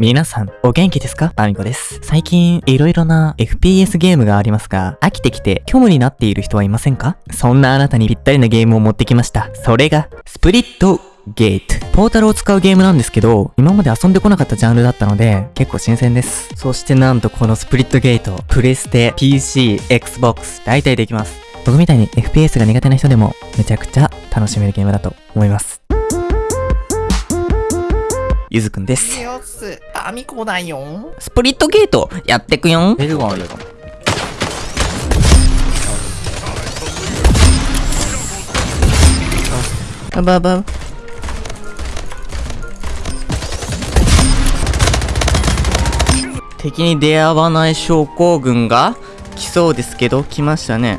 皆さん、お元気ですか？アミコです。最近、いろいろな FPS ゲームがありますが、飽きてきて虚無になっている人はいませんか？そんなあなたにぴったりなゲームを持ってきました。それが、スプリットゲート。ポータルを使うゲームなんですけど、今まで遊んでこなかったジャンルだったので、結構新鮮です。そしてなんとこのスプリットゲート、プレステ、PC、Xbox、大体できます。僕みたいに FPS が苦手な人でも、めちゃくちゃ楽しめるゲームだと思います。ゆずくんです。よっす。アミコだよ。スプリットゲート、やってくよん。ベルがあるよ。バババ敵に出会わない症候群が来そうですけど、来ましたね。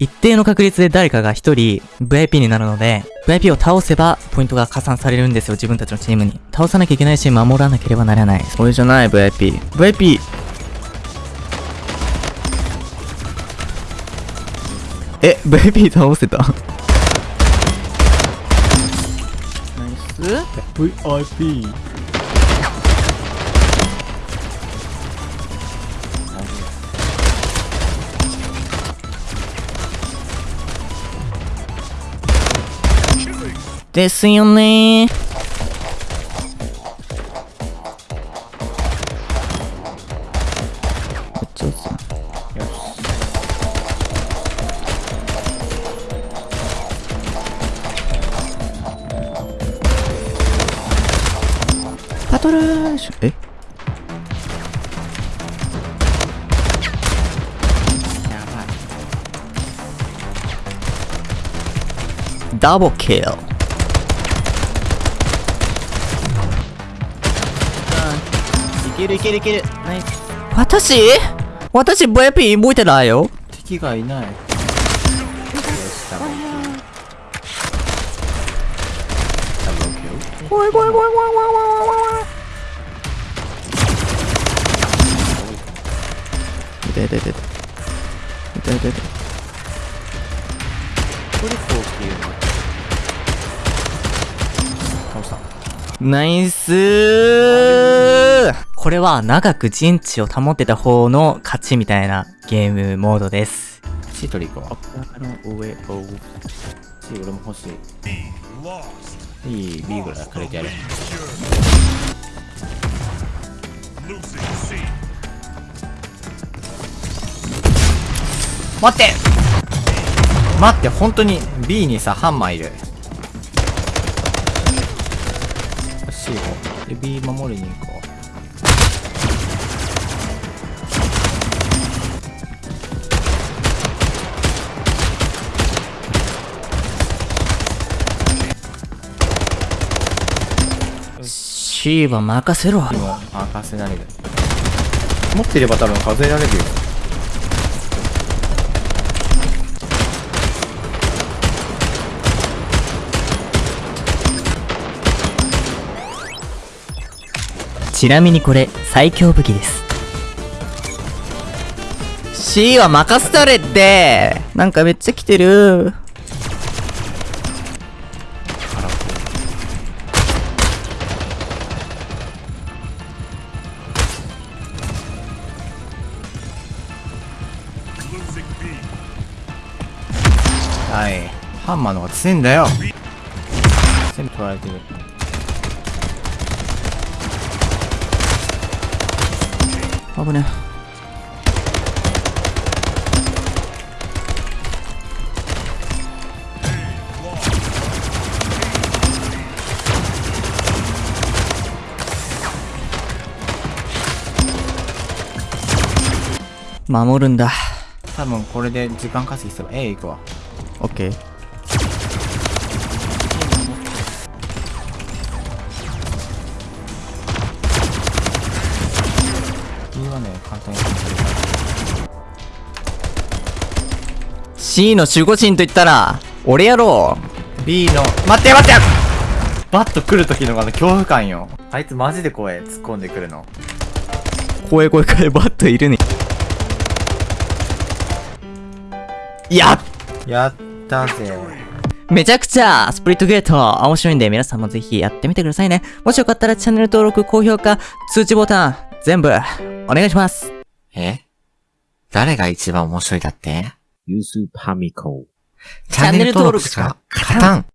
一定の確率で誰かが一人 VIP になるので、VIP を倒せばポイントが加算されるんですよ、自分たちのチームに。倒さなきゃいけないし、守らなければならない。それじゃない VIP。VIP! え、VIP 倒せた？ナイス VIP。ですよね。パトラーシュえ？ダブルキルけるいけるいける。ナイス。私？私 VIP 動いてないよ敵がいない。よし、ダブルキル。ダブルキル。怖い怖い怖い怖い怖い怖い怖い痛い痛い痛い痛い痛い痛い痛い。ナイスーこれは長く陣地を保ってた方の勝ちみたいなゲームモードです。シートリー行こう。あの上、おう。シー俺も欲しい。いい B ぐらいくれてやる。待って待って、本当に B にさ、ハンマーいる。C を。で、B 守りに行こう。シーは任せろ。任せられる持ってれば多分数えられるよちなみにこれ、最強武器です。C は任せたれってなんかめっちゃ来てる。はい。ハンマーの方が強いんだよ。全部取られてる。危ね守るんだ。多分これで時間稼ぎすれば A 行くわオッケー。B はね簡単に C の守護神と言ったら、俺やろう。B の待って待ってバッと来る時のあの恐怖感よ。あいつマジで怖い。突っ込んでくるの。怖い怖い怖い、バットいるね。やっやったぜ。めちゃくちゃスプリットゲート面白いんで皆さんもぜひやってみてくださいね。もしよかったらチャンネル登録、高評価、通知ボタン全部お願いします。え？誰が一番面白いだって？ユースパミコ。チャンネル登録しか勝たん